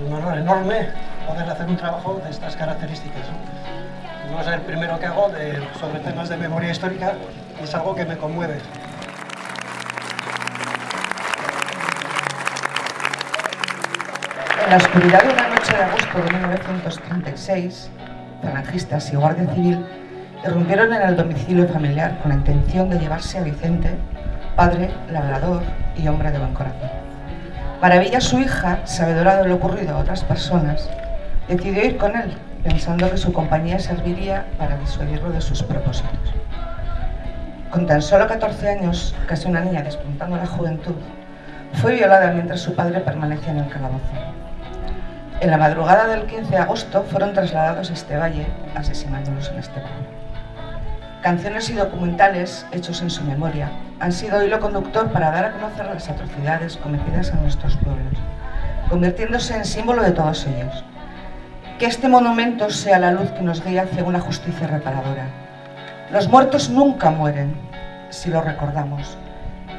un honor enorme poder hacer un trabajo de estas características. No, es el primero que hago sobre temas de memoria histórica y es algo que me conmueve. En la oscuridad de una noche de agosto de 1936, falangistas y Guardia Civil irrumpieron en el domicilio familiar con la intención de llevarse a Vicente, padre, labrador y hombre de buen corazón. Maravilla su hija, sabedora de lo ocurrido a otras personas, decidió ir con él, pensando que su compañía serviría para disuadirlo de sus propósitos. Con tan solo 14 años, casi una niña despuntando la juventud, fue violada mientras su padre permanecía en el calabozo. En la madrugada del 15 de agosto fueron trasladados a este valle, asesinándolos en este pueblo. Canciones y documentales hechos en su memoria han sido hilo conductor para dar a conocer las atrocidades cometidas en nuestros pueblos, convirtiéndose en símbolo de todos ellos. Que este monumento sea la luz que nos guía hacia una justicia reparadora. Los muertos nunca mueren si lo recordamos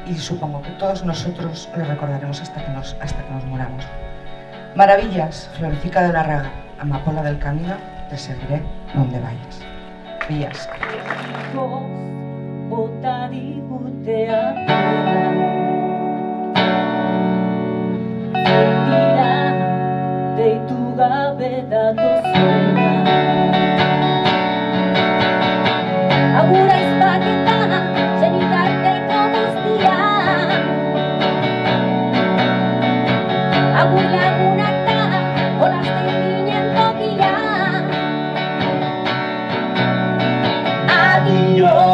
y supongo que todos nosotros lo recordaremos hasta que nos, hasta que nos muramos. Maravillas, florecica de la raga, amapola del camino, te seguiré donde vayas. mila bota digutea Zertira deitu gabe datozena Agura izbatetan zenitarteko guztia Agura your